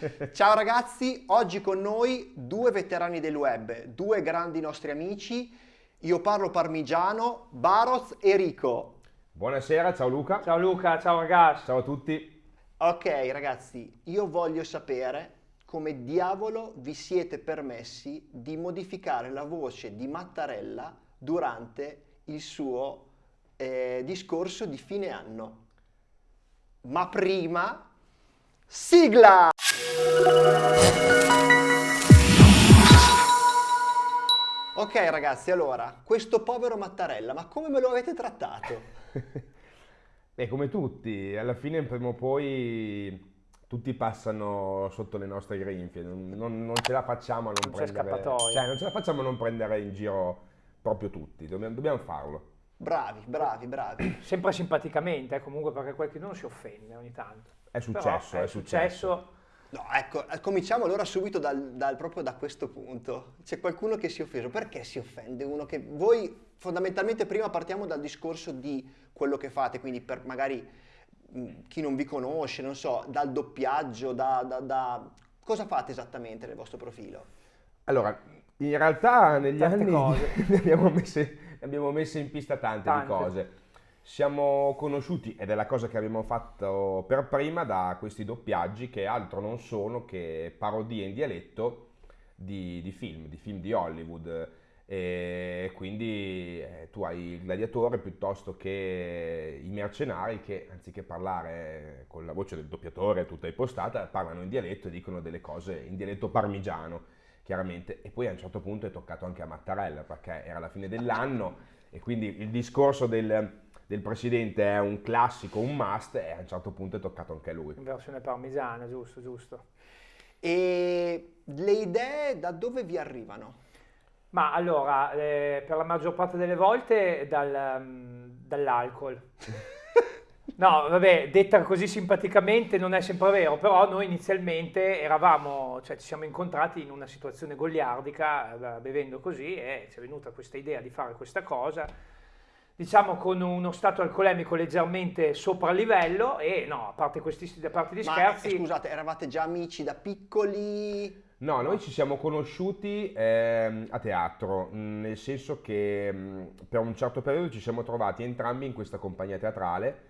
Ciao ragazzi, oggi con noi due veterani del web, due grandi nostri amici. Io parlo parmigiano, Baroz e Rico. Buonasera, ciao Luca. Ciao Luca, ciao ragazzi. Ciao a tutti. Ok ragazzi, io voglio sapere come diavolo vi siete permessi di modificare la voce di Mattarella durante il suo eh, discorso di fine anno. Ma prima, sigla! Ok ragazzi, allora, questo povero Mattarella, ma come me lo avete trattato? Beh, come tutti, alla fine prima o poi tutti passano sotto le nostre grinfie, non, non, non ce la facciamo a non, Non c'è prendere... scappatoia. Cioè, non ce la facciamo a non prendere in giro proprio tutti, dobbiamo, dobbiamo farlo. Bravi, bravi, bravi. Sempre simpaticamente, eh, comunque perché qualcuno si offende ogni tanto. È successo, Però è successo. No, ecco, cominciamo allora subito dal, dal- proprio da questo punto. C'è qualcuno che si è offeso. Perché si offende uno che... Voi fondamentalmente prima partiamo dal discorso di quello che fate, quindi per magari mh, chi non vi conosce, non so, dal doppiaggio, da, da- da- Cosa fate esattamente nel vostro profilo? Allora, in realtà negli Tante anni cose. ne abbiamo, messe, ne abbiamo messe in pista tante, Tante. di cose. Siamo conosciuti, ed è la cosa che abbiamo fatto per prima, da questi doppiaggi che altro non sono che parodie in dialetto di, di film, di film di Hollywood. E quindi eh, tu hai il gladiatore piuttosto che i mercenari che anziché parlare con la voce del doppiatore tutta impostata, parlano in dialetto e dicono delle cose in dialetto parmigiano chiaramente. E poi a un certo punto è toccato anche a Mattarella perché era la fine dell'anno e quindi il discorso del, del presidente è un classico, un must e a un certo punto è toccato anche a lui. In versione parmigiana, giusto, giusto. E le idee da dove vi arrivano? Ma allora, eh, per la maggior parte delle volte dal, mm, dall'alcol. No, vabbè, detta così simpaticamente non è sempre vero, però noi inizialmente eravamo, cioè ci siamo incontrati in una situazione goliardica, eh, bevendo così, e ci è venuta questa idea di fare questa cosa, diciamo con uno stato alcolemico leggermente sopra livello e no, a parte questi a parte gli Ma scherzi, eh, scusate, eravate già amici da piccoli? No, noi ci siamo conosciuti ehm, a teatro, mh, nel senso che mh, per un certo periodo ci siamo trovati entrambi in questa compagnia teatrale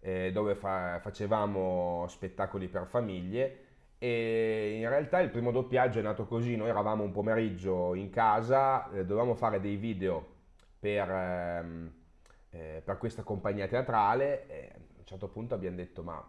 eh, dove fa- facevamo spettacoli per famiglie e in realtà il primo doppiaggio è nato così, noi eravamo un pomeriggio in casa, eh, dovevamo fare dei video per, ehm, eh, per questa compagnia teatrale e a un certo punto abbiamo detto ma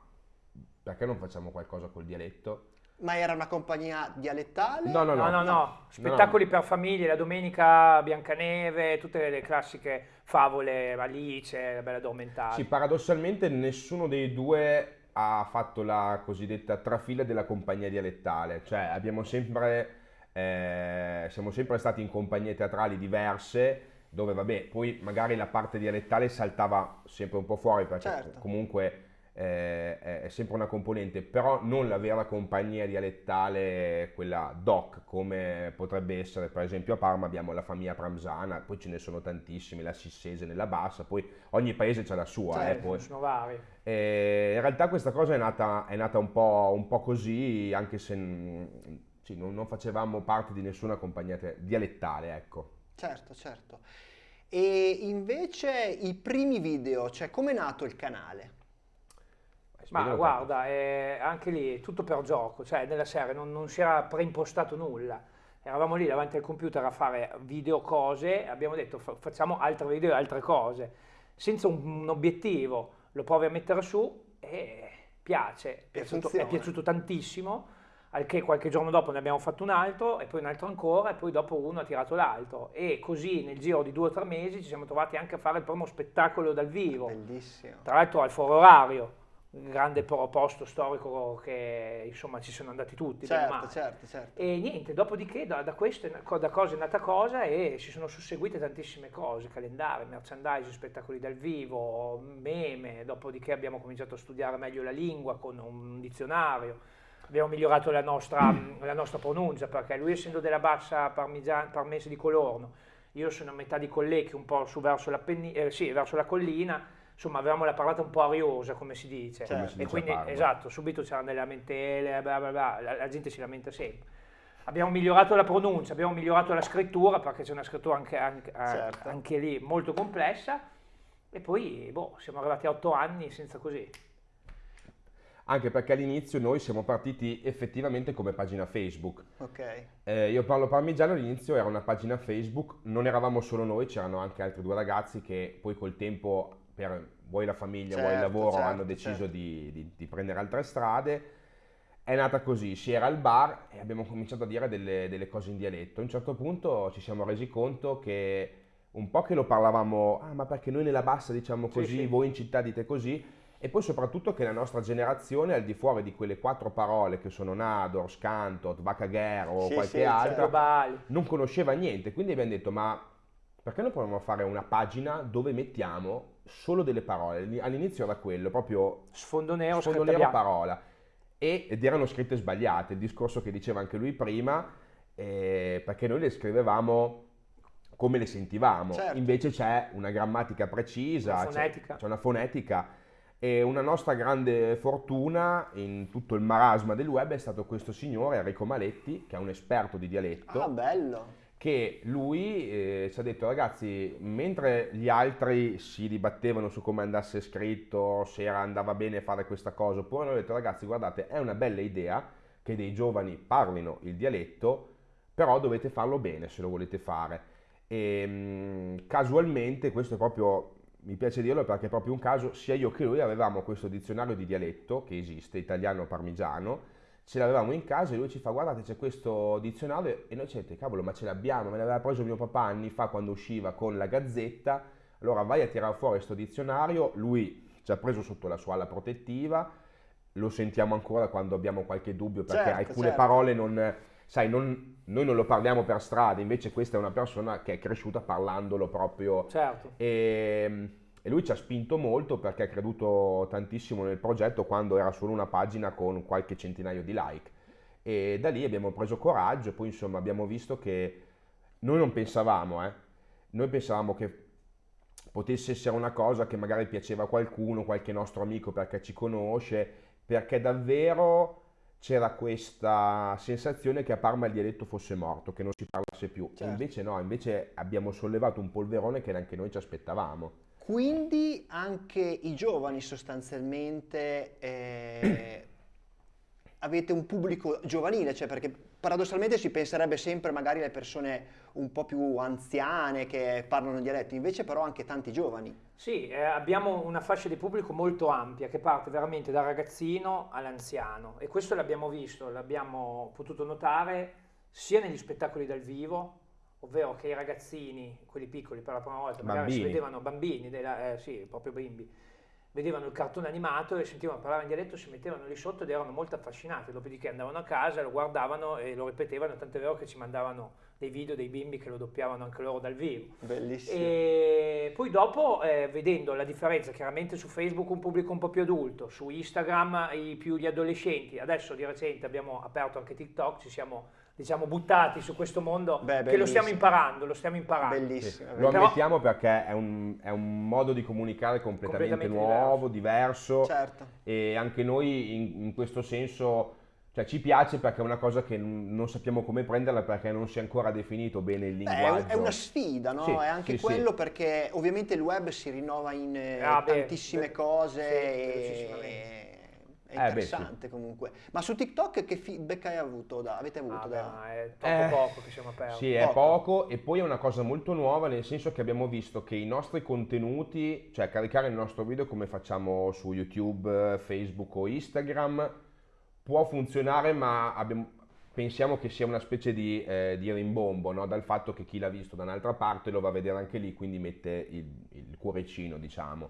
perché non facciamo qualcosa col dialetto? Ma era una compagnia dialettale? No, no, No, no, no, No, spettacoli per famiglie, la domenica Biancaneve, tutte le classiche favole, Alice, la Bella Addormentata. Sì, paradossalmente nessuno dei due ha fatto la cosiddetta trafila della compagnia dialettale, cioè abbiamo sempre, eh, siamo sempre stati in compagnie teatrali diverse dove vabbè, poi magari la parte dialettale saltava sempre un po' fuori perché Certo. comunque eh, è sempre una componente, però non la vera compagnia dialettale, quella doc, come potrebbe essere per esempio a Parma abbiamo la famiglia Pramsana, poi ce ne sono tantissimi, la Sissese nella Bassa, poi ogni paese ha la sua, eh, Certo, poi. sono vari. E in realtà questa cosa è nata, è nata un, po', un po' così, anche se sì, non, non facevamo parte di nessuna compagnia dialettale, ecco. Certo, certo. E invece i primi video, cioè com'è nato il canale? Ma guarda, è anche lì è tutto per gioco, cioè nella serie non, non si era preimpostato nulla. Eravamo lì davanti al computer a fare video cose, abbiamo detto fa- facciamo altri video e altre cose, senza un, un obiettivo, lo provi a mettere su e piace, è piaciuto, è piaciuto tantissimo, al che qualche giorno dopo ne abbiamo fatto un altro e poi un altro ancora e poi dopo uno ha tirato l'altro e così nel giro di due o tre mesi ci siamo trovati anche a fare il primo spettacolo dal vivo. Bellissimo. Tra l'altro al Foro Orario, un grande po- posto storico che insomma ci sono andati tutti. Certo, certo, certo. E niente, dopodiché da, da questo, da cosa è nata cosa e si sono susseguite tantissime cose, calendari, merchandising, spettacoli dal vivo, meme, dopodiché abbiamo cominciato a studiare meglio la lingua con un dizionario, abbiamo migliorato la nostra, la nostra pronuncia perché lui essendo della bassa parmese di Colorno, io sono a metà di Collecchio, un po' su verso eh, sì, verso la collina, insomma avevamo la parlata un po' ariosa, come si dice. Certo. Come si e quindi, esatto, subito c'erano delle lamentele, bla bla bla, la, la gente si lamenta sempre. Abbiamo migliorato la pronuncia, abbiamo migliorato la scrittura, perché c'è una scrittura anche, anche- Certo. anche lì molto complessa, e poi boh, siamo arrivati a otto anni senza così. Anche perché all'inizio noi siamo partiti effettivamente come pagina Facebook. Ok. Eh, io parlo parmigiano, all'inizio era una pagina Facebook, non eravamo solo noi, c'erano anche altri due ragazzi che poi col tempo, per vuoi la famiglia, vuoi il Certo, lavoro, certo, hanno deciso certo. di, di- di prendere altre strade. È nata così, si era al bar e abbiamo cominciato a dire delle, delle cose in dialetto. A un certo punto ci siamo resi conto che un po' che lo parlavamo, ah ma perché noi nella bassa diciamo Sì, così, sì. voi in città dite così, e poi soprattutto che la nostra generazione, al di fuori di quelle quattro parole che sono Nador, Scantot, Vacagher o Sì, qualche sì, altra, certo. Non conosceva niente, quindi abbiamo detto ma perché non proviamo a fare una pagina dove mettiamo solo delle parole? All'inizio era quello, proprio Sfondo nero, sfondo nero parola. E, ed erano scritte sbagliate, il discorso che diceva anche lui prima, eh, perché noi le scrivevamo come le sentivamo, Certo. invece c'è una grammatica precisa, Una c'è- c'è una fonetica e una nostra grande fortuna in tutto il marasma del web è stato questo signore Enrico Maletti, che è un esperto di dialetto Ah, bello. che lui eh, ci ha detto ragazzi, mentre gli altri si dibattevano su come andasse scritto, se era- andava bene fare questa cosa, oppure hanno detto ragazzi guardate è una bella idea che dei giovani parlino il dialetto, però dovete farlo bene se lo volete fare. E mh, casualmente, questo è proprio, mi piace dirlo perché è proprio un caso, sia io che lui avevamo questo dizionario di dialetto che esiste, italiano parmigiano, ce l'avevamo in casa e lui ci fa guardate c'è questo dizionario e noi ci detto cavolo ma ce l'abbiamo, me l'aveva preso mio papà anni fa quando usciva con la gazzetta, allora vai a tirare fuori questo dizionario, lui ci ha preso sotto la sua ala protettiva, lo sentiamo ancora quando abbiamo qualche dubbio perché Certo, alcune certo. parole non, sai, non- noi non lo parliamo per strada, invece questa è una persona che è cresciuta parlandolo proprio Certo. e, e lui ci ha spinto molto perché ha creduto tantissimo nel progetto quando era solo una pagina con qualche centinaio di like. E da lì abbiamo preso coraggio e poi insomma abbiamo visto che noi non pensavamo, eh, noi pensavamo che potesse essere una cosa che magari piaceva a qualcuno, qualche nostro amico perché ci conosce, perché davvero c'era questa sensazione che a Parma il dialetto fosse morto, che non si parlasse più. Certo. invece no, invece abbiamo sollevato un polverone che neanche noi ci aspettavamo. Quindi anche i giovani sostanzialmente eh, avete un pubblico giovanile, cioè perché paradossalmente si penserebbe sempre magari alle persone un po' più anziane che parlano dialetto, invece però anche tanti giovani. Sì, eh, abbiamo una fascia di pubblico molto ampia che parte veramente dal ragazzino all'anziano e questo l'abbiamo visto, l'abbiamo potuto notare sia negli spettacoli dal vivo, ovvero che i ragazzini, quelli piccoli per la prima volta, magari si Bambini. vedevano bambini, della- eh, sì, proprio bimbi, vedevano il cartone animato e sentivano parlare in dialetto, si mettevano lì sotto ed erano molto affascinati, dopodiché andavano a casa, lo guardavano e lo ripetevano, tant'è vero che ci mandavano dei video dei bimbi che lo doppiavano anche loro dal vivo. Bellissimo. E poi dopo, eh, vedendo la differenza, chiaramente su Facebook un pubblico un po' più adulto, su Instagram i più gli adolescenti, adesso di recente abbiamo aperto anche TikTok, ci siamo diciamo buttati su questo mondo Beh, che lo stiamo imparando, lo stiamo imparando. Bellissimo. Lo Però- ammettiamo perché è un, è un modo di comunicare completamente, Completamente nuovo, diverso, Certo. e anche noi in, in questo senso cioè, ci piace perché è una cosa che non sappiamo come prenderla perché non si è ancora definito bene il Beh, è, linguaggio. un- è una sfida, no? Sì, è anche sì, sì. quello perché ovviamente il web si rinnova in eh, Ah, beh, tantissime beh, cose sì, e. è Eh, beh, interessante comunque. Ma su TikTok che feedback hai avuto? Da, avete avuto? Ah, da- beh, ma è troppo Eh, poco che siamo aperti. Sì, è Poco. poco e poi è una cosa molto nuova nel senso che abbiamo visto che i nostri contenuti, cioè caricare il nostro video come facciamo su YouTube, Facebook o Instagram, può funzionare ma abbiamo- pensiamo che sia una specie di, eh, di rimbombo no? dal fatto che chi l'ha visto da un'altra parte lo va a vedere anche lì, quindi mette il, il cuoricino, diciamo.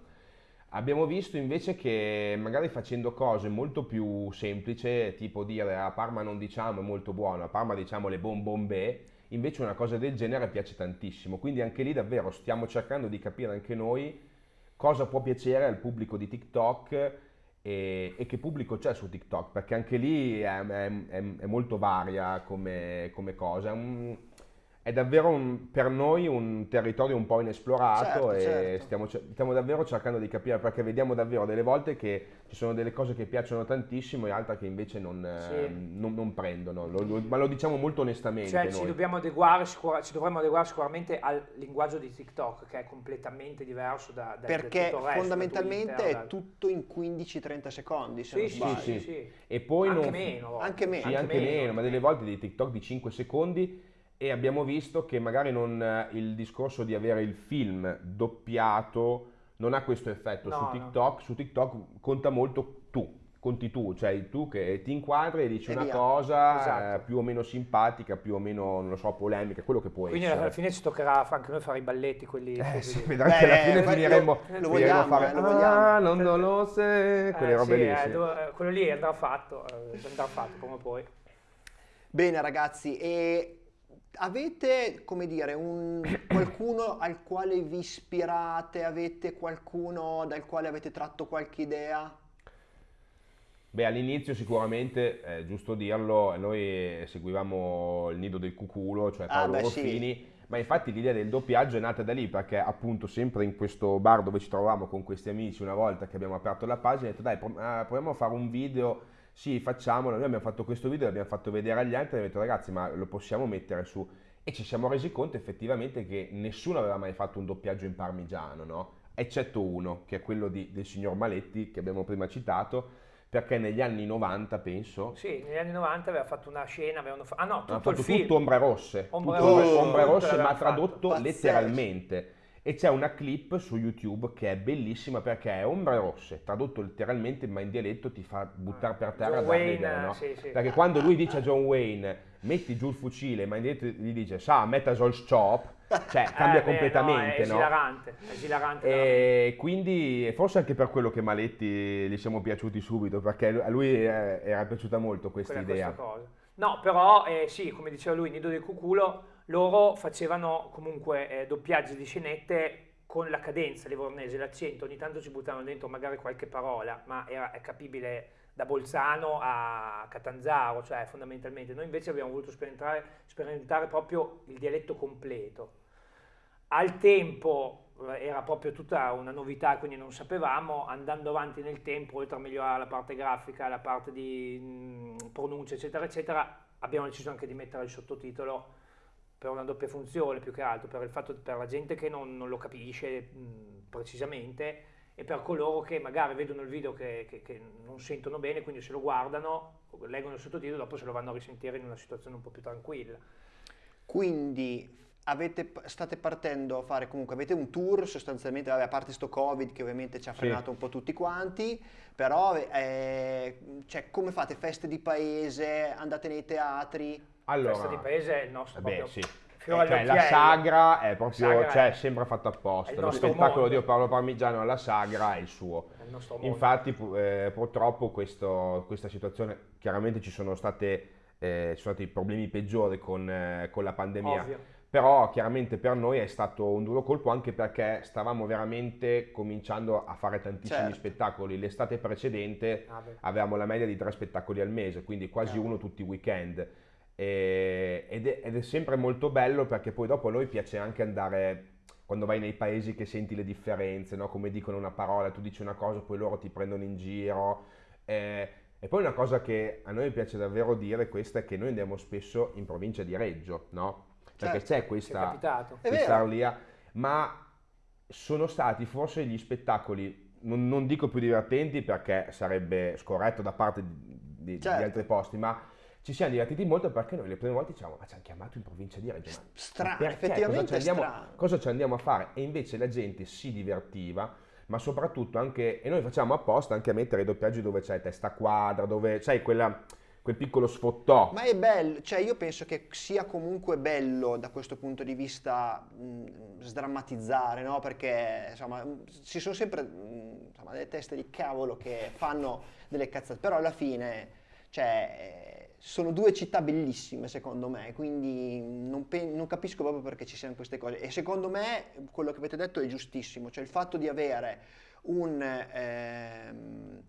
Abbiamo visto invece che magari facendo cose molto più semplici, tipo dire a Parma non diciamo è molto buono, a Parma diciamo le bombombe, invece una cosa del genere piace tantissimo. Quindi anche lì davvero stiamo cercando di capire anche noi cosa può piacere al pubblico di TikTok e, e che pubblico c'è su TikTok, perché anche lì è, è- è- è molto varia come, come cosa. È un, è davvero un- per noi un territorio un po' inesplorato Certo, e certo. stiamo, stiamo davvero cercando di capire perché vediamo davvero delle volte che ci sono delle cose che piacciono tantissimo e altre che invece non, eh, Sì. non- non prendono, Lo- lo- ma lo diciamo molto onestamente Cioè, ci dobbiamo adeguare, sicura- ci dovremmo adeguare sicuramente al linguaggio di TikTok, che è completamente diverso da, da- da Perché tutto il resto, da fondamentalmente Twitter, è da- tutto in 15-30 secondi, se Sì, non sì, sì, sì. E poi anche non- meno. Anche meno. Sì, anche meno, ma delle volte dei TikTok di 5 secondi e abbiamo visto che magari non, eh, il discorso di avere il film doppiato non ha questo effetto No, su no. TikTok, su TikTok conta molto tu, conti tu, cioè tu che ti inquadri e dici E una via. cosa Esatto. eh, più o meno simpatica, più o meno, non lo so, polemica, quello che può Quindi essere. alla fine ci toccherà anche noi fare i balletti, quelli... Eh, sì, che alla Beh, fine eh, finiremo, lo- vogliamo, a fare eh, lo vogliamo. ah, non, non lo sai, quelle Eh, robe sì, lì. eh, sì. do- eh, quello lì andrà fatto, eh, andrà fatto come poi. Bene ragazzi, e avete, come dire, un, qualcuno al quale vi ispirate? Avete qualcuno dal quale avete tratto qualche idea? Beh, all'inizio sicuramente, è giusto dirlo, noi seguivamo il nido del cuculo, cioè Ah, Paolo beh, sì. Ruffini, ma infatti l'idea del doppiaggio è nata da lì perché appunto sempre in questo bar dove ci trovavamo con questi amici una volta che abbiamo aperto la pagina, ho detto dai eh, proviamo a fare un video, sì facciamolo, noi abbiamo fatto questo video, l'abbiamo fatto vedere agli altri e abbiamo detto ragazzi ma lo possiamo mettere su e ci siamo resi conto effettivamente che nessuno aveva mai fatto un doppiaggio in parmigiano, no? Eccetto uno, che è quello di- del signor Maletti che abbiamo prima citato, perché negli anni 90 penso Sì, negli anni 90 aveva fatto una scena, avevano fa- ah no, tutto ha il fatto film. tutto ombre rosse, Ombre tutto rosse, ombre rosse, ma tradotto letteralmente. E c'è una clip su YouTube che è bellissima perché è ombre rosse, tradotto letteralmente, ma in dialetto ti fa buttare per terra John Wayne, idea, no? sì, sì. Perché quando lui dice a John Wayne metti giù il fucile, ma in dialetto gli dice sa, metta sol chop, cioè cambia Eh, beh, completamente, no, è no? esilarante, è esilarante. E quindi forse anche per quello che Maletti gli siamo piaciuti subito, perché a lui eh, era piaciuta molto questa quella- idea. No, però eh, sì, come diceva lui, Nido del Cuculo, loro facevano comunque eh, doppiaggi di scenette con la cadenza livornese, l'accento, ogni tanto ci buttavano dentro magari qualche parola, ma era, è capibile da Bolzano a Catanzaro, cioè fondamentalmente. Noi invece abbiamo voluto sperimentare, sperimentare proprio il dialetto completo. Al tempo eh, era proprio tutta una novità, quindi non sapevamo, andando avanti nel tempo, oltre a migliorare la parte grafica, la parte di mh, pronuncia, eccetera, eccetera, abbiamo deciso anche di mettere il sottotitolo per una doppia funzione più che altro, per fatto per la gente che non, non lo capisce mh, precisamente e per coloro che magari vedono il video che, che- che non sentono bene, quindi se lo guardano, leggono il sottotitolo, dopo se lo vanno a risentire in una situazione un po' più tranquilla. Quindi avete, state partendo a fare comunque, avete un tour sostanzialmente, vabbè, a parte sto Covid che ovviamente ci ha Sì. frenato un po' tutti quanti, però eh, cioè, come fate? Feste di paese, andate nei teatri? Allora, Festa di paese è il nostro Beh, proprio sì. fiore Cioè, la sagra è proprio, Sagra cioè, è- sembra fatto è apposta. Lo spettacolo mondo. di Paolo Parmigiano alla sagra è il suo. È il. Infatti, eh, purtroppo, questo- questa situazione, chiaramente ci sono, state, eh, ci sono stati problemi peggiori con, eh, con la pandemia. Ovvio. Però chiaramente per noi è stato un duro colpo anche perché stavamo veramente cominciando a fare tantissimi Certo. spettacoli. L'estate precedente Ah, avevamo la media di tre spettacoli al mese, quindi quasi Cavolo. uno tutti i weekend. E- ed, è, ed è sempre molto bello perché poi dopo a noi piace anche andare, quando vai nei paesi che senti le differenze, no? come dicono una parola, tu dici una cosa, poi loro ti prendono in giro. Eh, e poi una cosa che a noi piace davvero dire, questa è che noi andiamo spesso in provincia di Reggio, no? Perché Certo, c'è questa, questa arlia, ma sono stati forse gli spettacoli, non, non dico più divertenti perché sarebbe scorretto da parte di, di- di Certo. altri posti, ma ci siamo divertiti molto perché noi le prime volte dicevamo ma ci hanno chiamato in provincia di Reggio, Strano, effettivamente cosa ci, andiamo, cosa ci andiamo a fare? E invece la gente si divertiva, ma soprattutto anche, e noi facciamo apposta anche a mettere i doppiaggi dove c'è testa quadra, dove c'hai quella- quel piccolo sfottò. Ma è bello, cioè io penso che sia comunque bello da questo punto di vista mh, sdrammatizzare, no? Perché insomma ci sono sempre mh, insomma, delle teste di cavolo che fanno delle cazzate, però alla fine cioè, sono due città bellissime secondo me, quindi non, pe- non capisco proprio perché ci siano queste cose. E secondo me quello che avete detto è giustissimo, cioè il fatto di avere un... ehm,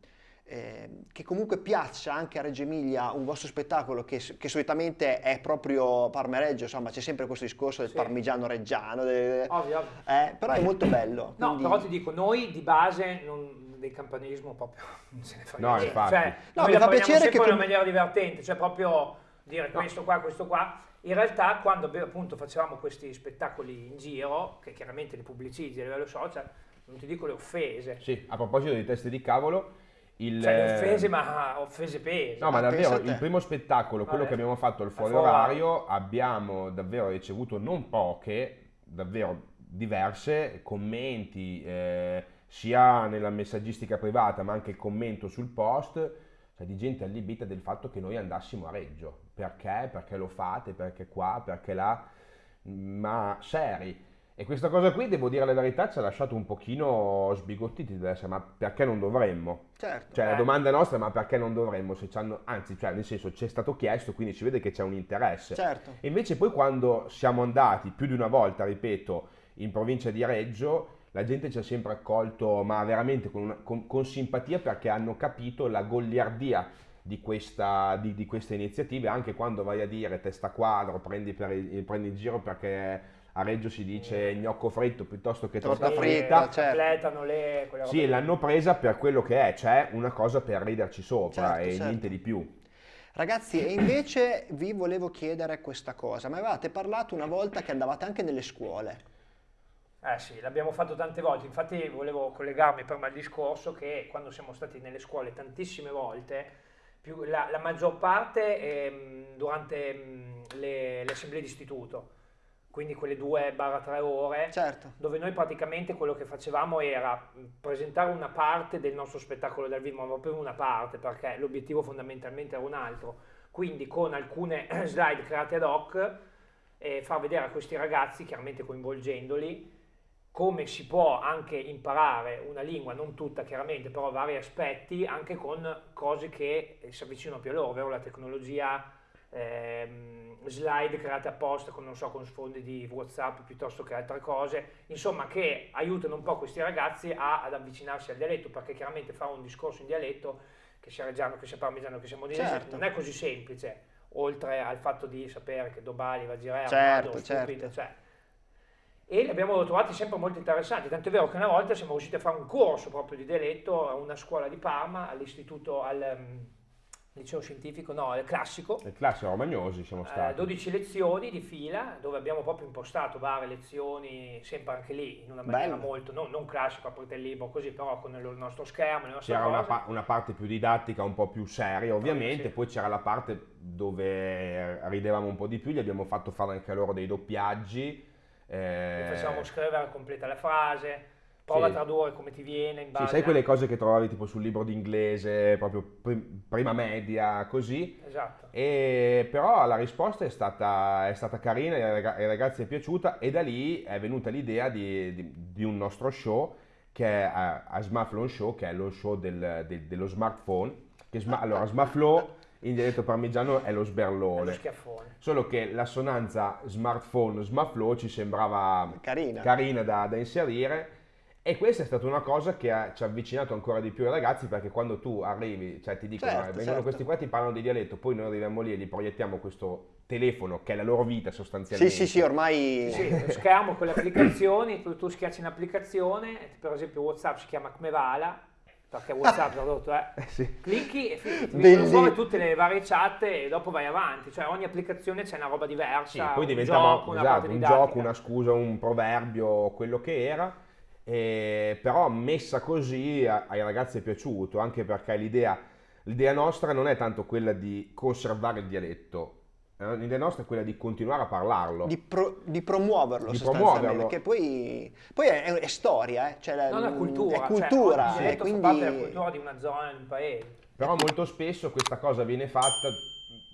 eh, che comunque piaccia anche a Reggio Emilia un vostro spettacolo che, che solitamente è proprio Parma-Reggio, insomma c'è sempre questo discorso del Sì. parmigiano reggiano, de- Ovvio, ovvio. eh, però è molto bello. No, quindi- però ti dico, noi di base non, del campanilismo proprio non se ne fa No, niente. infatti. Cioè, No, mi fa piacere sempre che in una com- maniera divertente, cioè proprio dire questo qua, questo qua. In realtà quando appunto facevamo questi spettacoli in giro, che chiaramente li pubblicizzi a livello social, non ti dico le offese, Sì, a proposito di teste di cavolo, il... cioè le offese ma offese pese. No, ma Ah, davvero, il primo spettacolo, quello Vabbè. che abbiamo fatto al fuori orario, abbiamo davvero ricevuto non poche, davvero diverse commenti, eh, sia nella messaggistica privata, ma anche il commento sul post, cioè di gente allibita del fatto che noi andassimo a Reggio. Perché? Perché lo fate? Perché qua? Perché là? Ma seri. E questa cosa qui, devo dire la verità, ci ha lasciato un pochino sbigottiti, essere, ma perché non dovremmo? Certo. Cioè, la Eh. domanda nostra è ma perché non dovremmo? Se anzi, cioè, nel senso, ci è stato chiesto, quindi si vede che c'è un interesse. Certo. E invece poi quando siamo andati più di una volta, ripeto, in provincia di Reggio, la gente ci ha sempre accolto, ma veramente con, una- con- con simpatia perché hanno capito la goliardia di questa, di, di queste iniziative, anche quando vai a dire testa quadro, prendi, per il, prendi il giro perché a Reggio si dice gnocco fritto piuttosto che Torta torta Sì, fritta, certo. completano le sì, l'hanno presa per quello che è, cioè una cosa per riderci sopra Certo, e certo. niente di più. Ragazzi, e invece vi volevo chiedere questa cosa. Mi avevate parlato una volta che andavate anche nelle scuole. Eh sì, l'abbiamo fatto tante volte, infatti volevo collegarmi per me al discorso che quando siamo stati nelle scuole tantissime volte, più- la, la maggior parte ehm, durante ehm, le, le assemblee d'istituto, quindi quelle 2-3 ore, Certo. dove noi praticamente quello che facevamo era mh, presentare una parte del nostro spettacolo dal vivo, ma proprio una parte, perché l'obiettivo fondamentalmente era un altro, quindi con alcune slide create ad hoc, e far vedere a questi ragazzi, chiaramente coinvolgendoli, come si può anche imparare una lingua, non tutta chiaramente, però vari aspetti, anche con cose che eh, si avvicinano più a loro, ovvero la tecnologia, ehm, slide create apposta con, non so, con sfondi di Whatsapp piuttosto che altre cose, insomma che aiutano un po' questi ragazzi a- ad avvicinarsi al dialetto, perché chiaramente fare un discorso in dialetto, che sia reggiano, che sia parmigiano, che sia modese, Certo. non è così semplice, oltre al fatto di sapere che Dobali va a girare, Certo, Armando, certo. stupido, cioè, e li abbiamo trovati sempre molto interessanti, tanto è vero che una volta siamo riusciti a fare un corso proprio di dialetto a una scuola di Parma, all'istituto, al liceo scientifico, no, al classico, Le classi romagnosi siamo eh, stati. 12 lezioni di fila dove abbiamo proprio impostato varie lezioni, sempre anche lì in una maniera Bello. molto, non, non classico, aprite il libro così, però con il nostro schermo, le nostre C'era una, pa- una parte più didattica, un po' più seria ovviamente, sì. poi c'era la parte dove ridevamo un po' di più, gli abbiamo fatto fare anche loro dei doppiaggi. eh, Li facevamo scrivere completa la frase, prova Sì. a tradurre come ti viene in Sì, base sai a- quelle cose che trovavi tipo sul libro d'inglese, proprio prim- prima media, così. Esatto. E però la risposta è stata, è stata carina, ai raga- ai ragazzi è piaciuta e da lì è venuta l'idea di, di- di un nostro show che è a, a Smartphone Show, che è lo show del- del- dello smartphone. Che sma- allora, Smartflow in dialetto parmigiano è lo È lo sberlone. schiaffone. Solo che l'assonanza smartphone, smartflow ci sembrava Carina. carina da, da inserire e questa è stata una cosa che ha- ci ha avvicinato ancora di più ai ragazzi perché quando tu arrivi, cioè ti dicono, Certo, "Eh, vengono certo. questi qua ti parlano di dialetto, poi noi arriviamo lì e gli proiettiamo questo telefono che è la loro vita Sì, sostanzialmente. sì, sì, ormai... Sì, lo schermo con le applicazioni, tu, tu schiacci un'applicazione, per esempio WhatsApp si chiama Kmevala, perché WhatsApp è, Sì. clicchi e fi- ti Bellissimo. vengono fuori tutte le varie chat e dopo vai avanti, cioè ogni applicazione c'è una roba diversa, Sì, poi un diventava gioco, una esatto, parte un gioco, una scusa, un proverbio, quello che era. E però messa così a- ai ragazzi è piaciuto, anche perché l'idea, l'idea nostra non è tanto quella di conservare il dialetto, eh, l'idea nostra è quella di continuare a parlarlo. Di, pro- di promuoverlo Di sostanzialmente, promuoverlo. perché poi, poi è, è storia, eh, cioè la- Non è cultura, è cultura, cioè, eh, quindi... parte della cultura di una zona, di un paese. Però molto spesso questa cosa viene fatta,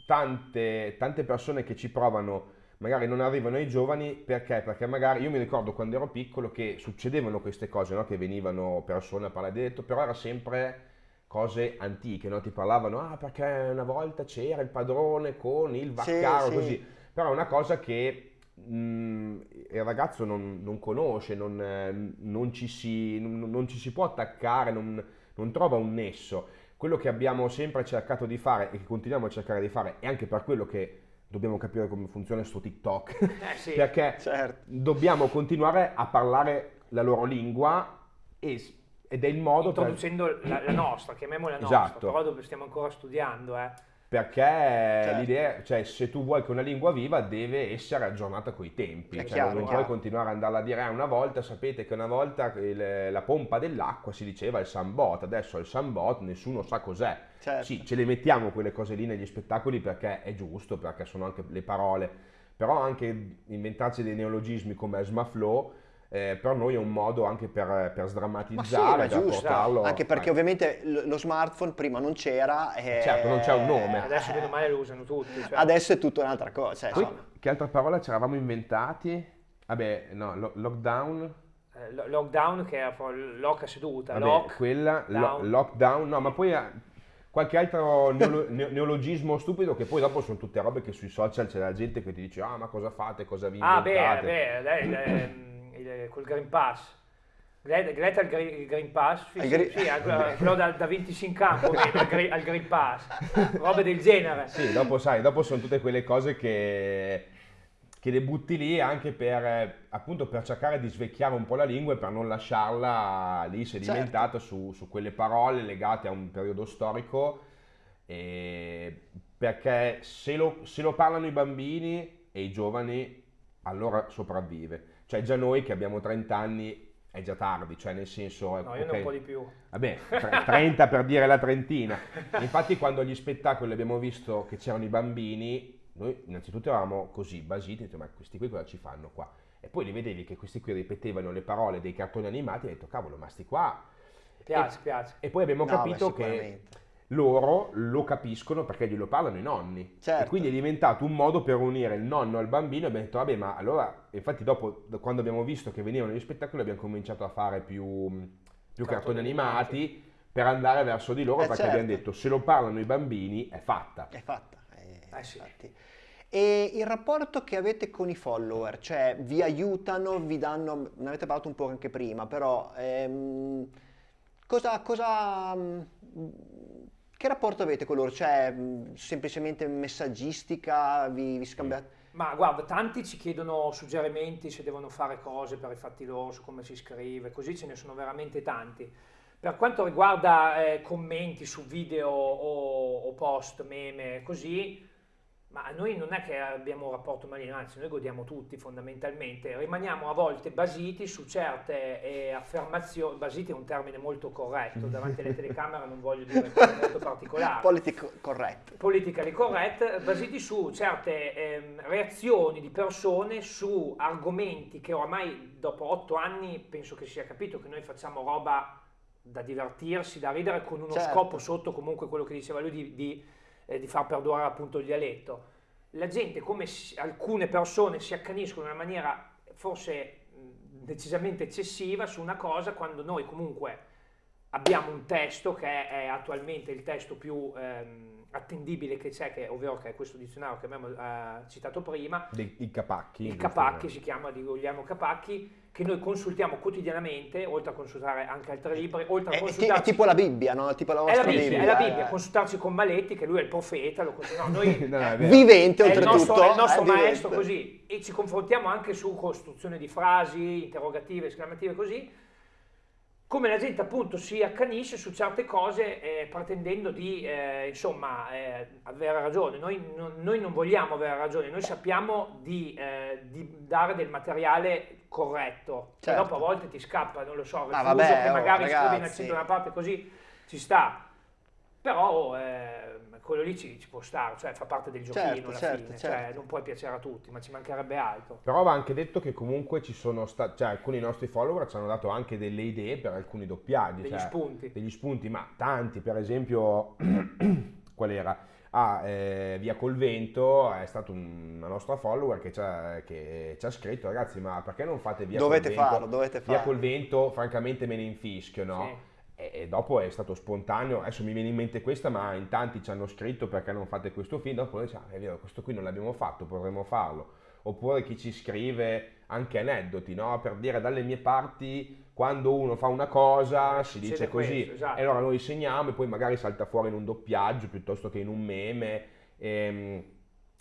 tante, tante persone che ci provano magari non arrivano ai giovani perché? Perché magari io mi ricordo quando ero piccolo che succedevano queste cose, no? che venivano persone a parlare di detto, però era sempre cose antiche, no? ti parlavano, ah perché una volta c'era il padrone con il Sì, vaccaro, sì. così, però è una cosa che mh, il ragazzo non, non conosce, non, non ci si, non- ci si può attaccare, non, non trova un nesso. quello che abbiamo sempre cercato di fare e che continuiamo a cercare di fare, e anche per quello che dobbiamo capire come funziona sto TikTok, Eh sì. perché Certo. dobbiamo continuare a parlare la loro lingua e- ed è il modo per, Introducendo la, la nostra, chiamiamola nostra, Esatto. però dove stiamo ancora studiando, eh. perché Certo. l'idea, cioè se tu vuoi che una lingua viva deve essere aggiornata coi tempi, cioè, chiaro, non puoi continuare ad andarla a dire "Ah, una volta sapete che una volta il- la pompa dell'acqua si diceva il sambot, adesso il sambot nessuno sa cos'è. Certo. Sì, ce le mettiamo quelle cose lì negli spettacoli perché è giusto, perché sono anche le parole, però anche inventarsi dei neologismi come Esmaflow eh, per noi è un modo anche per, per Ma sì, sdrammatizzare, ma è per giusto. portarlo... Anche perché eh, ovviamente lo smartphone prima non c'era. e- Certo, non c'è un nome. Adesso bene o male lo usano tutti. cioè. Adesso è tutta un'altra cosa. cioè, Poi, che altra parola ci eravamo inventati? Vabbè, no, lo- lockdown. Eh, lo- lockdown che è lock a seduta, Vabbè, lock, quella, lo- down. lockdown, no, ma poi eh, qualche altro neolo- ne- neologismo stupido che poi dopo sono tutte robe che sui social c'è la gente che ti dice ah ma cosa fate, cosa vi Ah, beh, inventate. beh, col Green Pass. Gre- Greta il Green, il Green Pass, sì, sì, sì, al- quello da, da 25 in campo, al, Green, al Green Pass, robe del genere. Sì, dopo sai, dopo sono tutte quelle cose che, che le butti lì anche per, eh, appunto, per cercare di svecchiare un po' la lingua e per non lasciarla lì sedimentata su, su quelle parole legate a un periodo storico, e- perché se lo, se lo parlano i bambini e i giovani, allora sopravvive. Cioè già noi che abbiamo 30 anni è già tardi, cioè nel senso... No, io ne ho un po' di più. Vabbè, tre- 30 per dire la trentina. Infatti quando agli spettacoli abbiamo visto che c'erano i bambini, noi innanzitutto eravamo così basiti, detto, ma questi qui cosa ci fanno qua? E poi li vedevi che questi qui ripetevano le parole dei cartoni animati e hai detto, cavolo, ma sti qua... Piace, piace. E poi abbiamo No, capito beh, che loro lo capiscono perché glielo parlano i nonni. Certo. E quindi è diventato un modo per unire il nonno al bambino e abbiamo detto, vabbè, ma allora, infatti dopo, quando abbiamo visto che venivano gli spettacoli, abbiamo cominciato a fare più, più cartoni Cartoni animati per andare verso di loro Eh, perché certo. abbiamo detto, se lo parlano i bambini è fatta. È fatta. Infatti. E il rapporto che avete con i follower, cioè vi aiutano, vi danno, ne avete parlato un po' anche prima, però ehm, cosa, cosa, mm, che rapporto avete con loro? Cioè mm, semplicemente messaggistica, vi, vi scambiate? Ma guarda, tanti ci chiedono suggerimenti se devono fare cose per i fatti loro, su come si scrive, così ce ne sono veramente tanti. Per quanto riguarda eh, commenti su video o, o post, meme, così, ma noi non è che abbiamo un rapporto maligno, anzi noi godiamo tutti fondamentalmente, rimaniamo a volte basiti su certe eh, affermazioni, basiti è un termine molto corretto, davanti alle telecamere non voglio dire molto particolari Politico corretto. politically correct, basati su certe ehm, reazioni di persone su argomenti che oramai dopo otto anni penso che sia capito che noi facciamo roba da divertirsi, da ridere, con uno Certo. scopo sotto comunque quello che diceva lui di, di, eh, di far perdurare appunto il dialetto. La gente, come alcune persone si accaniscono in una maniera forse mh, decisamente eccessiva su una cosa quando noi comunque abbiamo un testo che è attualmente il testo più ehm, attendibile che c'è, che, ovvero che è questo dizionario che abbiamo eh, citato prima, Dei, I capacchi. il Capacchi si chiama di Guglielmo Capacchi, che noi consultiamo quotidianamente, oltre a consultare anche altri libri, oltre a È, è ti- è consultarci... tipo la Bibbia, no? Tipo la è la vostra Bibbia, è la Bibbia, eh. consultarci con Maletti, che lui è il profeta, lo cons- no, noi No, è. Vivente è il oltretutto. nostro, è il nostro eh, maestro vivente. così e ci confrontiamo anche su costruzione di frasi, interrogative, esclamative così, come la gente appunto si accanisce su certe cose eh, pretendendo di eh, insomma eh, avere ragione. Noi non, noi non vogliamo avere ragione, noi sappiamo di, eh, di dare del materiale corretto, Certo. però a volte ti scappa, non lo so, il Ah, vabbè, che oh, magari scrivi un ragazzi. accento da una parte così ci sta. Però eh, quello lì ci, ci può stare, cioè fa parte del giochino Certo, alla certo, fine, certo. cioè non puoi piacere a tutti, ma ci mancherebbe altro. Però va anche detto che comunque ci sono stati, cioè alcuni nostri follower ci hanno dato anche delle idee per alcuni doppiaggi. Degli cioè, spunti. Degli spunti, ma tanti, per esempio, qual era? Ah, eh, Via col Vento è stata un- una nostra follower che ci, ha, che ci ha scritto, ragazzi, ma perché non fate Via Dovete col Vento? farlo, dovete Via farlo. col Vento, francamente me ne infischio, no? Sì. E, e dopo è stato spontaneo, adesso mi viene in mente questa, ma in tanti ci hanno scritto perché non fate questo film, dopo diciamo, "Ah, è vero, questo qui non l'abbiamo fatto, potremmo farlo. oppure chi ci scrive anche aneddoti, no? Per dire dalle mie parti quando uno fa una cosa si Succede dice così questo, esatto. e allora noi segniamo e poi magari salta fuori in un doppiaggio piuttosto che in un meme. Ehm,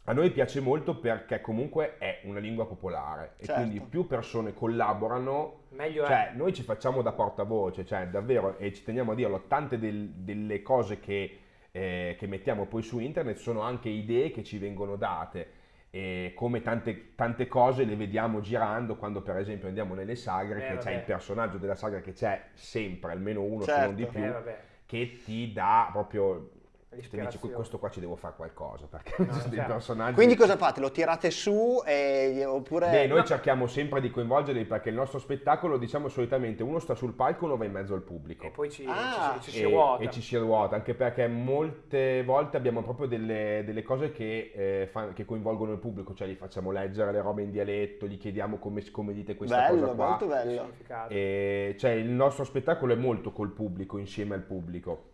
a noi piace molto perché comunque è una lingua popolare e Certo. quindi più persone collaborano Meglio cioè, è. noi ci facciamo da portavoce, cioè davvero, e ci teniamo a dirlo, tante del- delle cose che, eh, che mettiamo poi su internet sono anche idee che ci vengono date. E come tante, tante cose le vediamo girando quando per esempio andiamo nelle sagre, Eh, che c'è vabbè. il personaggio della sagra che c'è sempre, almeno uno se Certo. non di più, Eh, che ti dà proprio, ti dice L'ispirazione. questo qua ci devo fare qualcosa, perché No, ci sono dei certo. personaggi... Quindi cosa fate? Lo tirate su e, oppure... Beh, noi No. cerchiamo sempre di coinvolgerli perché il nostro spettacolo, diciamo solitamente, uno sta sul palco, uno va in mezzo al pubblico. E poi ci, Ah. ci, ci si e, ruota. e ci si ruota, anche perché molte volte abbiamo proprio delle, delle cose che, eh, fa- che coinvolgono il pubblico, cioè gli facciamo leggere le robe in dialetto, gli chiediamo come, come dite questa bello, cosa qua. molto bello. significato. E, cioè il nostro spettacolo è molto col pubblico, insieme al pubblico.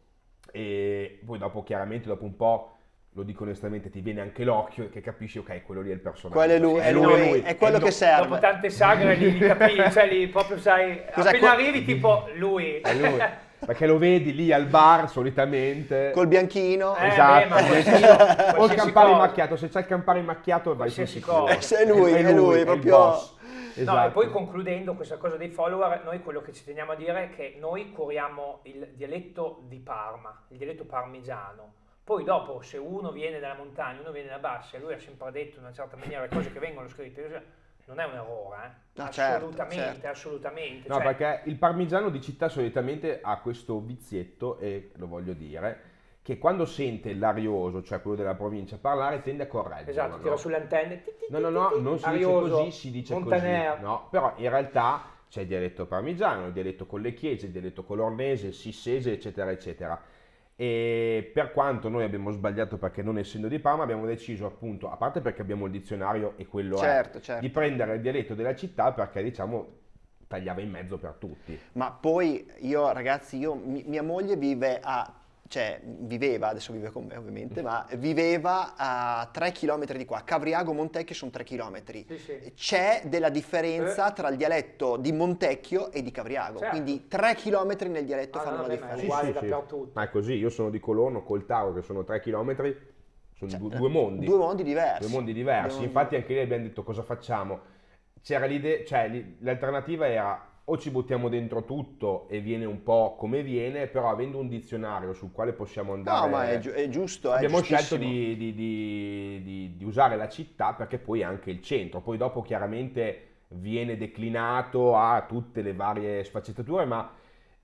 E poi dopo, chiaramente, dopo un po', lo dico onestamente, ti viene anche l'occhio che capisci, ok, quello lì è il personaggio. Quello è lui, è, lui, noi- è quello è che serve. Dopo tante sagre lì, li capisci, cioè lì proprio sai, Cos'è appena arrivi tipo lui. È lui. Perché lo vedi lì al bar solitamente. Col bianchino. Eh, esatto, beh, qualsiasi- o il cosa. macchiato, se c'è il campari macchiato vai Qualsiasi sicuro. Eh, se è lui, è lui, il proprio- boss. No, Esatto. e poi concludendo questa cosa dei follower, noi quello che ci teniamo a dire è che noi curiamo il dialetto di Parma, il dialetto parmigiano. Poi dopo, se uno viene dalla montagna, uno viene da bassa e lui ha sempre detto in una certa maniera le cose che vengono scritte, non è un errore, eh? No, certo, assolutamente, certo. assolutamente. No, Cioè, perché il parmigiano di città solitamente ha questo vizietto, e lo voglio dire, che quando sente l'arioso, cioè quello della provincia, parlare tende a correggere. Esatto, tira sulle antenne. No, no, no, non si arioso, dice così, si dice Montaner. così. No, però in realtà c'è il dialetto parmigiano, il dialetto con le chiese, il dialetto colornese, il sissese, eccetera, eccetera. E per quanto noi abbiamo sbagliato perché non essendo di Parma abbiamo deciso appunto, a parte perché abbiamo il dizionario e quello Certo, è, certo. di prendere il dialetto della città perché diciamo tagliava in mezzo per tutti. Ma poi io, ragazzi, io, mi- mia moglie vive a, cioè viveva, adesso vive con me ovviamente, ma viveva a 3 km di qua. Cavriago Montecchio sono 3 km. Sì, sì. C'è della differenza Eh. tra il dialetto di Montecchio e di Cavriago, Certo. quindi 3 km nel dialetto Ah, fanno no, la beh, ma è differenza. uguale dappertutto. Ma è così, io sono di Colorno, col Tauro che sono 3 km, sono Cioè, due, due mondi. Due mondi diversi. Due mondi diversi. Due mondi- Infatti anche lì abbiamo detto cosa facciamo. C'era l'idea, cioè l'alternativa era o ci buttiamo dentro tutto e viene un po' come viene, però avendo un dizionario sul quale possiamo andare... No, ma è, giu- è giusto, è Abbiamo scelto di- di- di- di usare la città perché poi è anche il centro, poi dopo chiaramente viene declinato a tutte le varie sfaccettature, ma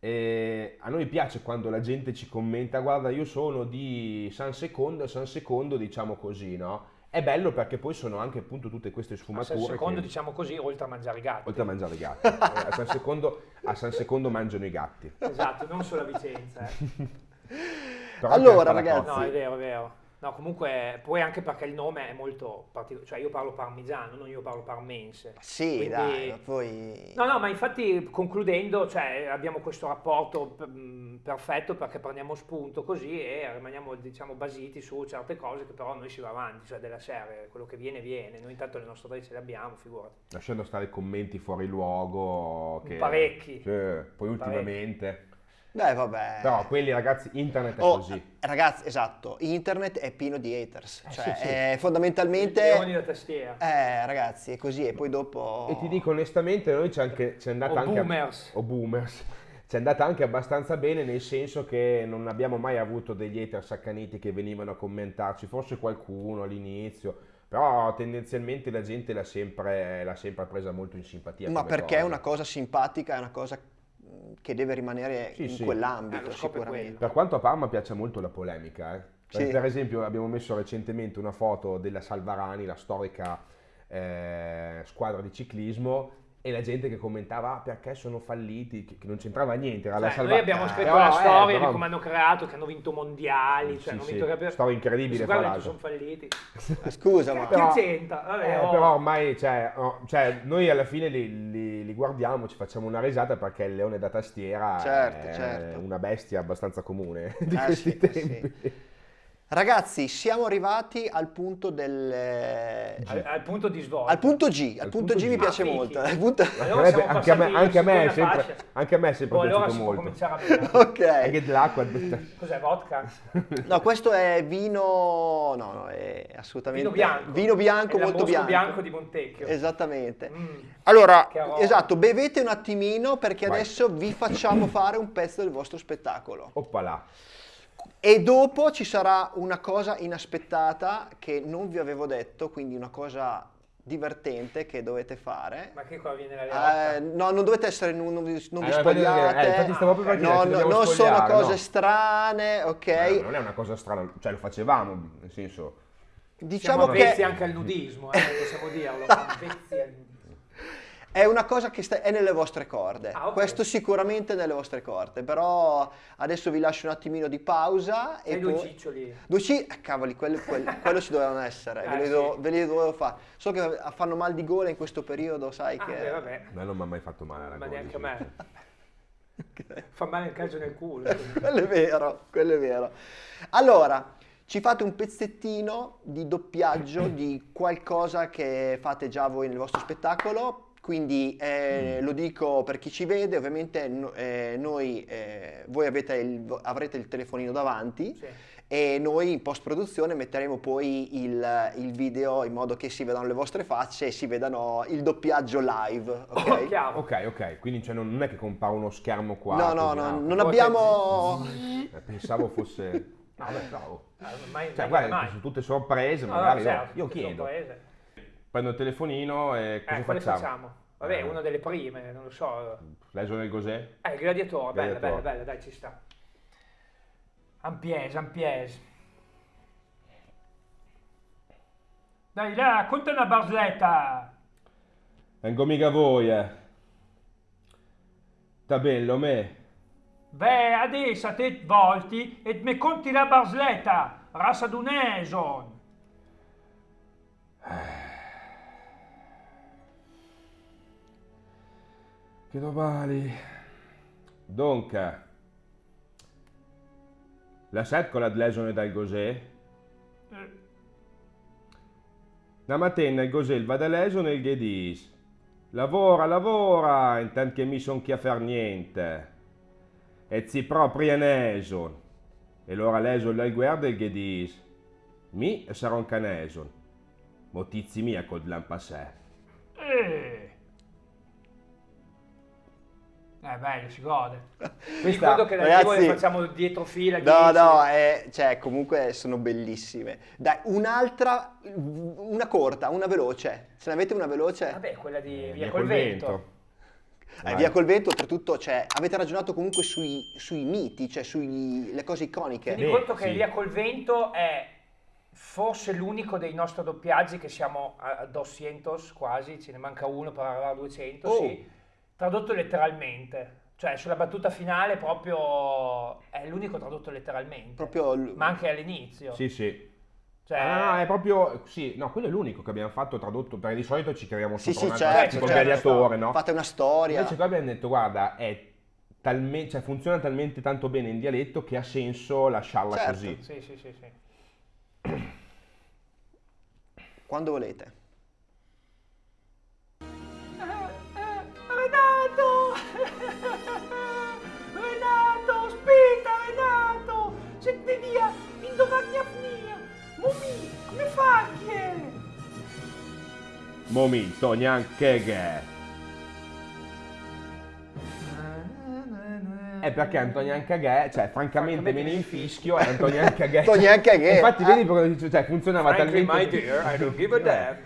eh, a noi piace quando la gente ci commenta, guarda io sono di San Secondo, San Secondo diciamo così, no? È bello perché poi sono anche appunto tutte queste sfumature. il secondo, che- diciamo così, oltre a mangiare i gatti. Oltre a mangiare i gatti. A, San Secondo, a San Secondo mangiano i gatti. Esatto, non solo a Vicenza. eh. Allora, a ragazzi, No, è vero, è vero. No, comunque, poi anche perché il nome è molto particolare, cioè io parlo parmigiano, non io parlo parmense. Sì, Quindi- dai, ma poi... No, no, ma infatti concludendo, cioè, abbiamo questo rapporto mm, perfetto perché prendiamo spunto così e rimaniamo, diciamo, basiti su certe cose che però noi si va avanti, cioè della serie, quello che viene viene, noi intanto le nostre idee ce le abbiamo, figurati. lasciando stare commenti fuori luogo. Che, Parecchi. Sì, poi ultimamente. Beh, vabbè. Però quelli ragazzi, internet è Oh, così. Ragazzi, esatto, internet è pieno di haters, cioè sì, sì. è fondamentalmente... Leoni da tastiera. Eh, ragazzi, è così e poi dopo... E ti dico onestamente, noi c'è anche c'è andata O anche boomers. o boomers. C'è andata anche abbastanza bene nel senso che non abbiamo mai avuto degli haters accaniti che venivano a commentarci, forse qualcuno all'inizio, però tendenzialmente la gente l'ha sempre, l'ha sempre presa molto in simpatia. Ma perché è cosa. una cosa simpatica, è una cosa che deve rimanere Sì, in sì. quell'ambito Eh, sicuramente. Per quanto a Parma piace molto la polemica, eh. Per- Sì. per esempio abbiamo messo recentemente una foto della Salvarani, la storica eh, squadra di ciclismo, e la gente che commentava "Ah, perché sono falliti, che, che non c'entrava niente, era la Cioè, noi Salvarani. abbiamo scritto Però, la eh, storia però- di come hanno creato, che hanno vinto mondiali, cioè Sì, hanno sì, vinto capi- storia incredibile, Guarda, fra tu sono l'altro. falliti. Eh, Scusa, ma... Che Però- c'entra? Vabbè, Eh, oh. però ormai, cioè, oh, cioè, noi alla fine li, li- li guardiamo, ci facciamo una risata perché il leone da tastiera Certo, è certo. una bestia abbastanza comune di Eh, questi sì, eh, tempi. Ragazzi, siamo arrivati al punto del... Al, al punto di svolta. Al punto G, al, Al punto punto G mi G. piace Ah, molto. punto- Allora siamo anche, a me, anche a me sempre, anche a me è sempre Oh, allora piaciuto si può molto. cominciare a bere. Ok. Anche dell'acqua. Cos'è, vodka? No, questo è vino... No, no, è assolutamente... Vino bianco. Vino bianco, È molto bianco. bianco di Montecchio. Esattamente. Mm. Allora, esatto, bevete un attimino perché Vai. adesso vi facciamo fare un pezzo del vostro spettacolo. Oppala. E dopo ci sarà una cosa inaspettata che non vi avevo detto, quindi una cosa divertente che dovete fare. Ma che qua viene la leotta? Eh, no, non dovete essere, non, non vi, non vi Eh, infatti, spogliate. eh, infatti stavo proprio per no, dire, no, non sono cose no. strane, ok? Eh, non è una cosa strana, cioè lo facevamo, nel senso... Diciamo Siamo che anche al nudismo, eh, possiamo dirlo. avvezzi al nudismo. È una cosa che sta- è nelle vostre corde. Ah, ok. Questo sicuramente è nelle vostre corde, però adesso vi lascio un attimino di pausa E e due ciccioli. Due C, eh, cavoli, quello, quello- quello ci dovevano essere, Eh, ve, li sì. dovevo, ve li dovevo fare. So che fanno mal di gola in questo periodo, sai Ah, che... beh, vabbè. A me non mi ha mai fatto male la Ma neanche a sì. me. Fa male il calcio nel culo. quello è vero, quello è vero. Allora, ci fate un pezzettino di doppiaggio di qualcosa che fate già voi nel vostro spettacolo. Quindi eh, lo dico per chi ci vede, ovviamente no- eh, noi, eh, voi avete il- avrete il telefonino davanti Sì. e noi in post produzione metteremo poi il, il video in modo che si vedano le vostre facce e si vedano il doppiaggio live, ok? Chiaro. Ok, ok, quindi cioè, non è che compare uno schermo qua. No, no, no, ah, non abbiamo... eh, Pensavo fosse... No, beh, bravo. Eh, Mai, Cioè, mai, guarda, mai. sono tutte sorprese, No, magari no, io- certo, io tutte chiedo. sorprese. Prendo il telefonino e cosa Eh, facciamo? facciamo? Vabbè, Eh. una delle prime, non lo so. L'esone del Gosè? Eh, il gladiatore, bella, bella, bella, dai, ci sta. Ampies, Ampies. Dai, là, conta una barzelletta. Vengo mica voi, eh. Sta bello, me. Beh, adesso te volti e mi conti la barzelletta. Rassa d'un eson. Che domani. Dunque. La setcola dell'esone dal Gosè? La mattina il Gosè va dall'esone e il Ghedis. Lavora, lavora, intanto che mi son chi a far niente. E zi proprio in eson. E allora l'esone dal guarda e il Ghedis. Mi sarò un caneson. Motizi mia col lampassè. Eh. Eh, bello, si gode. Mi Questa- ricordo che ragazzi- le facciamo dietro fila. No, 10. no, eh, cioè comunque sono bellissime. Dai, un'altra, una corta, una veloce. Se ne avete una veloce? Vabbè, quella di Eh, Via col vento. Eh, Vai. via col vento, oltretutto, cioè, avete ragionato comunque sui, sui miti, cioè sulle cose iconiche. Beh, conto che sì. Via col vento è forse l'unico dei nostri doppiaggi che siamo a a 200 quasi, ce ne manca uno per arrivare a 200, Oh. sì, tradotto letteralmente. Cioè, sulla battuta finale proprio è l'unico tradotto letteralmente. Proprio l- Ma anche all'inizio. Sì, sì. Cioè, Ah, no, è proprio. Sì, no, quello è l'unico che abbiamo fatto tradotto, perché di solito ci creiamo Sì, sopra sì, certo, tipo certo. gladiatore, no? fate una storia. Invece qua abbiamo detto, guarda, è talmente, cioè, funziona talmente tanto bene in dialetto che ha senso lasciarla Certo. così. Sì, sì, sì, sì. Quando volete. Finire! Mumì, come fai? Momento, neanche che. È perché Antonio Ancaghe, cioè francamente me ne infischio e Antonio Ancaghe. Antonio Ancaghe, Infatti vedi perché cioè, funzionava Frankly, talmente my dear, I don't give a damn.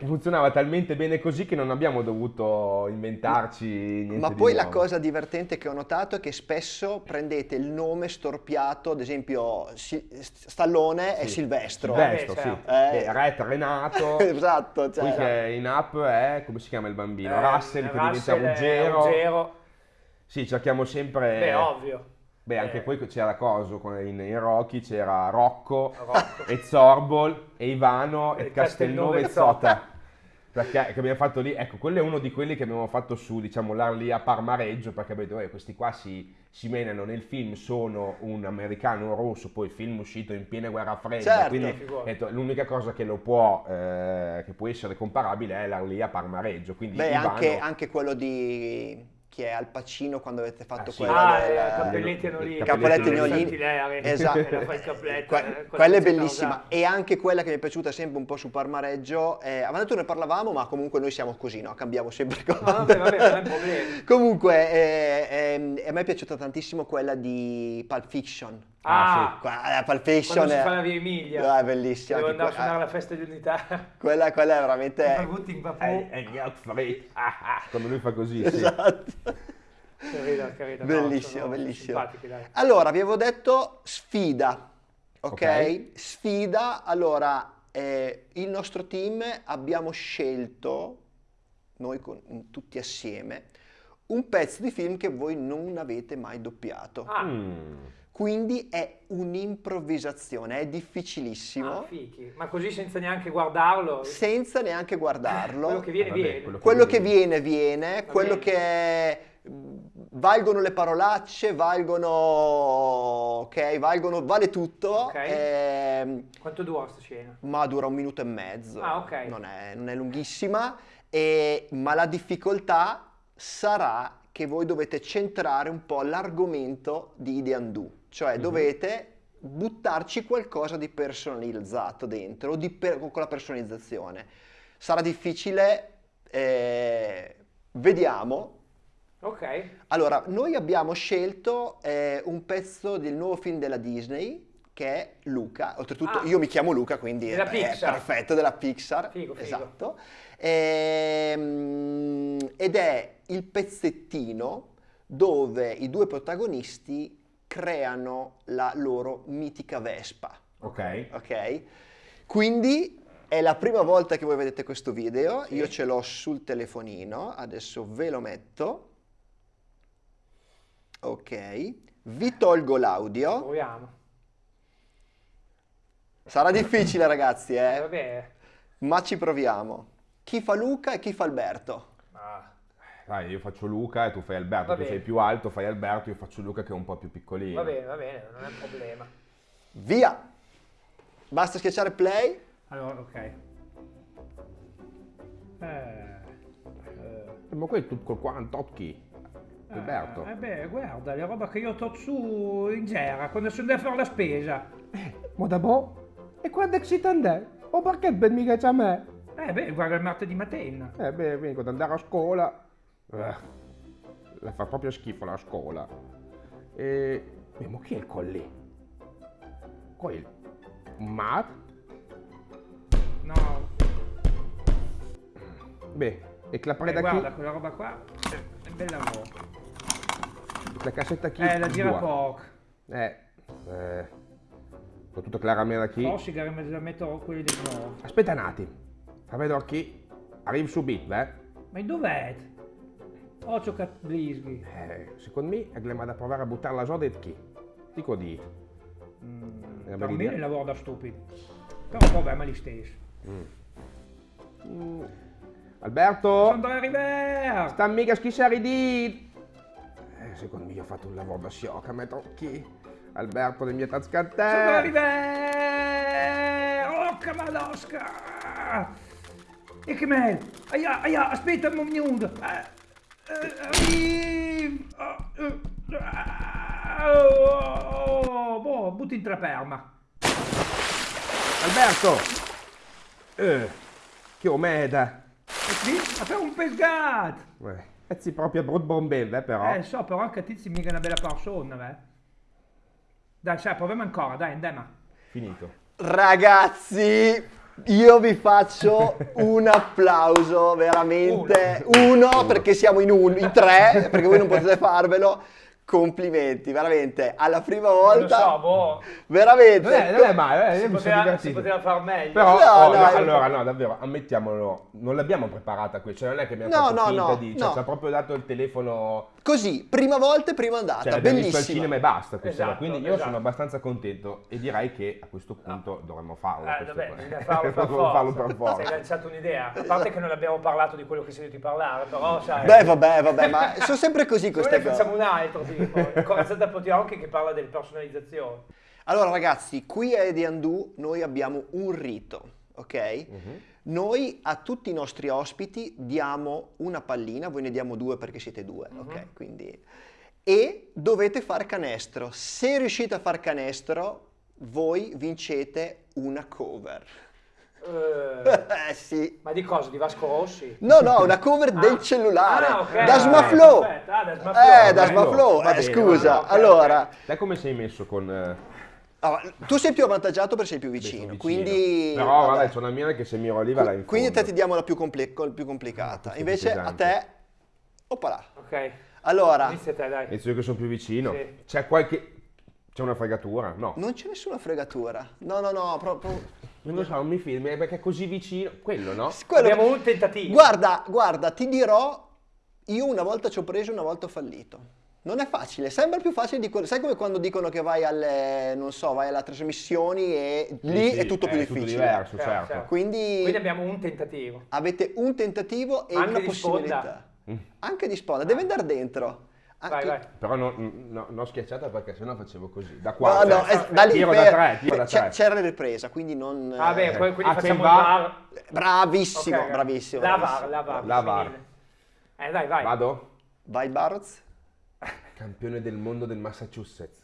Funzionava talmente bene così che non abbiamo dovuto inventarci niente Ma di poi la cosa divertente che ho notato è che spesso prendete il nome storpiato, ad esempio Si- Stallone e Sì. Silvestro. Silvestro, Eh, sì. Eh. Eh, Ret Renato. esatto, cioè, che in app è, come si chiama il bambino? Eh, Russell che diventa Russell Ruggero. Ruggero. Sì, cerchiamo sempre... Beh, ovvio. Beh, anche Eh. poi c'era Coso, con- in, in Rocky c'era Rocco, Rocco. e Zorbol, e Ivano, e E Castelnuovo e Zota. perché che abbiamo fatto lì, ecco, quello è uno di quelli che abbiamo fatto su, diciamo, l'Arlia Parmareggio, perché abbiamo detto, eh, questi qua si, si menano nel film, sono un americano rosso, poi il film uscito in piena guerra fredda, Certo. quindi detto, l'unica cosa che lo può, eh, che può essere comparabile è l'Arlia Parmareggio, quindi Beh, Ivano- anche, anche quello di chi è Al Pacino quando avete fatto Ah, sì. quello Ah, del- eh, Cappelletti e Nolini. Cappelletti e Nolini. Esatto. Que- eh, quella è bellissima e anche quella che mi è piaciuta sempre un po' su Parmareggio eh, avevamo detto ne parlavamo ma comunque noi siamo così no cambiamo sempre cose Ah, vabbè, vabbè, non è un problema. comunque eh, ehm, a me è piaciuta tantissimo quella di Pulp Fiction Ah, Qua- Pulp Fiction quando si è, fa la via Emilia. Ah, è bellissima Devo andare a suonare ah, alla festa di unità. quella, quella è veramente fritti, ah, ah, quando lui fa così, sì. esatto Carina, carina. No, Bellissimo, sono bellissimo. Allora, vi avevo detto sfida, ok? Ok. Sfida, allora, eh, il nostro team abbiamo scelto, noi con- tutti assieme, un pezzo di film che voi non avete mai doppiato. Ah, Mm. Quindi è un'improvvisazione, è difficilissimo, ah, fichi. Ma così senza neanche guardarlo. senza neanche guardarlo. Quello che viene, Vabbè, viene. quello Quello che viene, viene, Va quello bene. che mh, valgono le parolacce, valgono, ok, valgono, vale tutto, Ok. ehm, Quanto dura sta scena? ma dura un minuto e mezzo, Ah, ok. non, è, non è lunghissima, e- ma la difficoltà sarà che voi dovete centrare un po' l'argomento di Ideandu, cioè dovete buttarci qualcosa di personalizzato dentro, di per- con la personalizzazione. Sarà difficile, eh, vediamo. Ok. Allora, noi abbiamo scelto eh, un pezzo del nuovo film della Disney che è Luca. Oltretutto, Ah. io mi chiamo Luca, quindi Della è, Pixar. perfetto, della Pixar. Figo, figo. Esatto. Ehm, ed è il pezzettino dove i due protagonisti creano la loro mitica Vespa. Ok. Ok? Quindi è la prima volta che voi vedete questo video, Sì. io ce l'ho sul telefonino, adesso ve lo metto. Ok, vi tolgo l'audio. Proviamo. Sarà difficile ragazzi, Eh, eh? vabbè. ma ci proviamo. Chi fa Luca e chi fa Alberto? Ah, Dai, io faccio Luca e tu fai Alberto, Va tu bene. sei più alto, fai Alberto, io faccio Luca che è un po' più piccolino. va bene, va bene, non è un problema. Via! Basta schiacciare play. Allora, ok. Eh, Eh, Ma quello è tutto col 48 chi? Alberto. Eh beh, guarda, la roba che io ho su in gera quando sono andato a fare la spesa. Ma da boh? E quando è che si tende? O perché ben mica c'è a me? Eh beh, guarda il martedì mattina. Eh beh, quindi quando andare a scuola... eh, la fa proprio schifo la scuola. E... eh, ma chi è il colli? Quello? Matt? No, Beh, e la eh, preda guarda, chi? quella roba qua è un bel lavoro. La cassetta chi? Eh, la gira poco. Eh, eh, soprattutto Claramela chi? Oh, sigari me la metto quelli del nuovo. Aspetta un attimo, fa vedere chi? Arrivo subito, eh? Ma dov'è? Occhio cat blisghi. Eh, secondo me è che da provare a buttare la soda e chi? Dico di... Mm, per bella me il lavoro da stupido. Però il problema è gli stesso. Mm. Alberto? Sono da River! Sta mica schissare di... Eh, secondo me ho fatto un lavoro da sciocca, metto chi? Alberto le mie tascate. River! Oh, che malosca! E che mel! Aia, aia, aspetta un minuto! Eh! Oh, eh, oh, boh, butti in traperma. Alberto! Eh, che omeda. E qui, ma fai un pescato! Eh, e si proprio brut bombella, eh, però. Eh, so, però anche Tizi mica è una bella persona, eh. Dai, sai, proviamo ancora, dai, andiamo. Finito. Ragazzi, io vi faccio un applauso, veramente. Uno, perché siamo in, un, in tre, perché voi non potete farvelo. Complimenti, veramente, alla prima Non lo volta, so, boh, veramente. Non è, non è male, eh, si poteva, si poteva far meglio. Però, No, oh, no, no, allora, no, davvero, ammettiamolo, non l'abbiamo preparata qui, cioè non è che abbiamo No, fatto no, finta no, di, cioè no. ci ha proprio dato il telefono, Così, prima volta e prima andata, cioè visto al cinema e basta questa Esatto, sera, quindi io esatto. sono abbastanza contento e direi che a questo punto dovremmo farlo. Eh, vabbè, farlo per farlo per Sei forza. lanciato un'idea. A parte che non abbiamo parlato di quello che sei a parlare, però sai... Beh, vabbè, vabbè, ma sono sempre così queste ne facciamo cose. un altro, tipo, il Corazzata Potiochi che parla delle personalizzazioni. Allora ragazzi, qui a Edi Andu noi abbiamo un rito, ok? Mhm. Noi a tutti i nostri ospiti diamo una pallina, voi ne diamo due perché siete due, Mhm. ok? Quindi... E dovete fare canestro. Se riuscite a far canestro, voi vincete una cover. Eh, Eh sì. ma di cosa? Di Vasco Rossi? No, no, una cover Ah. del cellulare. Ah, ok. Da Smaflow. Perfetto. Ah, da Smaflow. Eh, da. Smaflow. Eh, scusa, bene. allora... Te come sei messo con... ah, tu sei più avvantaggiato perché sei più beh, vicino, quindi... Però vabbè. vabbè, c'è una mia che se mi oliva la in Quindi a te ti diamo la più, compli- col- più complicata. È Invece più a te... Oppala. Ok. Allora, Inizia te, dai. Inizio io che sono più vicino. Sì. C'è qualche... C'è una fregatura? No. non c'è nessuna fregatura. No, no, no, proprio... Non lo so, non mi filmi eh, perché è così vicino. Quello, no? Quello- Abbiamo un tentativo. Guarda, guarda, ti dirò, io una volta ci ho preso, una volta ho fallito. Non è facile, sembra più facile di quello. Sai come quando dicono che vai alle, non so, vai alle trasmissioni e lì Sì, è tutto più è difficile. tutto diverso, Certo, certo. certo. Quindi, Quindi abbiamo un tentativo. avete un tentativo e Anche una possibilità. Mm. Anche di sponda, deve andare dentro. Vai, Anche- vai. Però no, no, non schiacciata perché sennò facevo così. Da No, qua. no, cioè, è- da lì tiro per- da tre, tiro da c'è- tre. C'era la ripresa, quindi non... Ah, beh, eh, poi- quindi ah, facciamo VAR? VAR. Bravissimo, Ok, bravissimo. La bravissimo. VAR, la VAR. La VAR. Eh, dai, vai. Vado? Vai Barz. Campione del mondo del Massachusetts.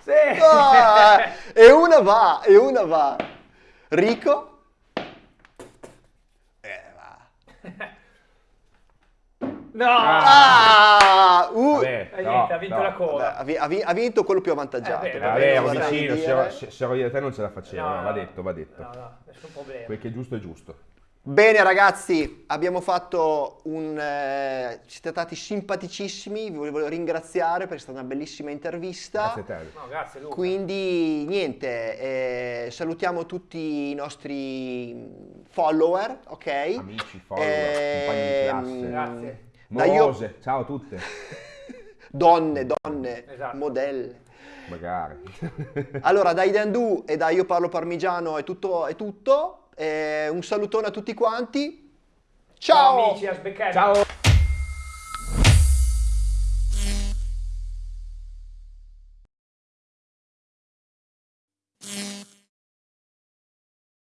Sì. Ah, e una va, e una va. Rico. Eh, va. No. Ah, uh, Vabbè, no, niente, ha vinto no. la coda. ha, vi- ha vi- ha vinto quello più avvantaggiato. Eh, beh, va Vabbè, vorrei vicino, se ero, io da te non ce la facevo, No, no, va detto, va detto. No, no, nessun problema. Quel che è giusto è giusto. Bene ragazzi, abbiamo fatto un... eh, siete stati simpaticissimi, vi volevo ringraziare perché è stata una bellissima intervista. Grazie a te. No, grazie Luca. Quindi niente, eh, salutiamo tutti i nostri follower, ok? Amici, follower, compagni di classe. Grazie. Da io- Morose, ciao a tutte. Donne, donne, Esatto. modelle. Magari. Allora, da Idandu e da Io Parlo Parmigiano è tutto. È tutto. Eh, un salutone a tutti quanti. Ciao Ciao! amici, a sbeccare. ciao.